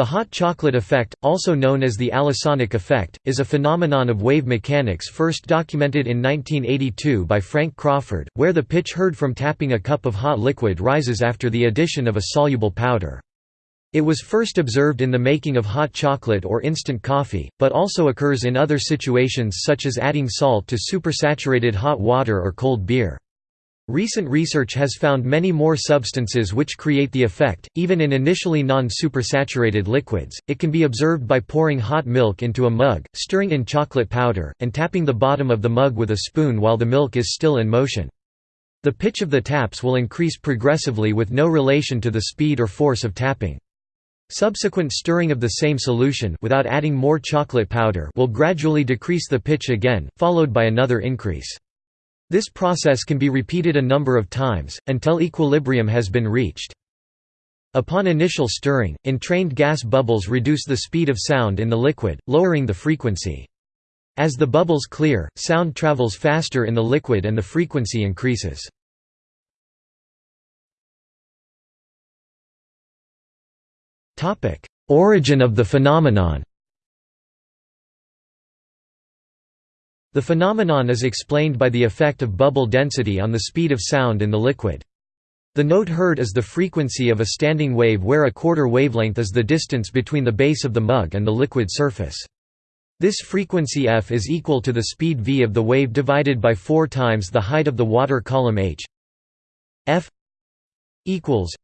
The hot chocolate effect, also known as the Allassonic effect, is a phenomenon of wave mechanics first documented in 1982 by Frank Crawford, where the pitch heard from tapping a cup of hot liquid rises after the addition of a soluble powder. It was first observed in the making of hot chocolate or instant coffee, but also occurs in other situations such as adding salt to supersaturated hot water or cold beer. Recent research has found many more substances which create the effect, even in initially non-supersaturated liquids. It can be observed by pouring hot milk into a mug, stirring in chocolate powder, and tapping the bottom of the mug with a spoon while the milk is still in motion. The pitch of the taps will increase progressively with no relation to the speed or force of tapping. Subsequent stirring of the same solution without adding more chocolate powder will gradually decrease the pitch again, followed by another increase. This process can be repeated a number of times, until equilibrium has been reached. Upon initial stirring, entrained gas bubbles reduce the speed of sound in the liquid, lowering the frequency. As the bubbles clear, sound travels faster in the liquid and the frequency increases. Origin of the phenomenon The phenomenon is explained by the effect of bubble density on the speed of sound in the liquid. The note heard is the frequency of a standing wave where a quarter wavelength is the distance between the base of the mug and the liquid surface. This frequency f is equal to the speed v of the wave divided by 4 times the height of the water column h f equals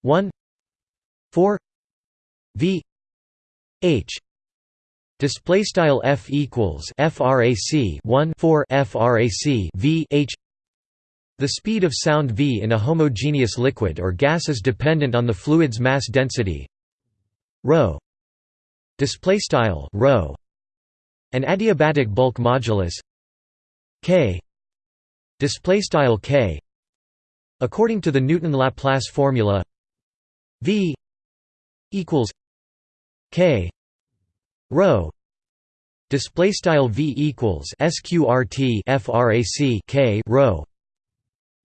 1 4 v h Display style f equals frac 1 4 frac v h. The speed of sound v in a homogeneous liquid or gas is dependent on the fluid's mass density rho. Display style rho. An adiabatic bulk modulus k. Display style k. According to the Newton-Laplace formula, v equals k rho display style v equals sqrt frac k rho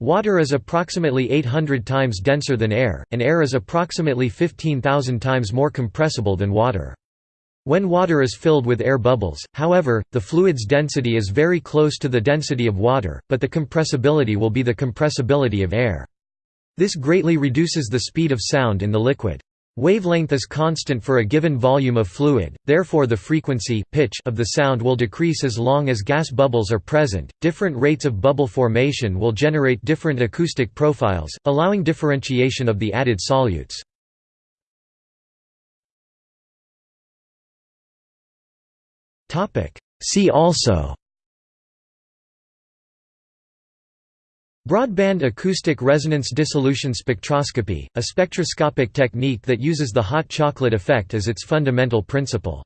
Water is approximately 800 times denser than air, and air is approximately 15,000 times more compressible than water. When water is filled with air bubbles, however, the fluid's density is very close to the density of water, but the compressibility will be the compressibility of air. This greatly reduces the speed of sound in the liquid. Wavelength is constant for a given volume of fluid, therefore the frequency pitch of the sound will decrease as long as gas bubbles are present. Different rates of bubble formation will generate different acoustic profiles, allowing differentiation of the added solutes. Topic: See also Broadband acoustic resonance dissolution spectroscopy, a spectroscopic technique that uses the hot chocolate effect as its fundamental principle.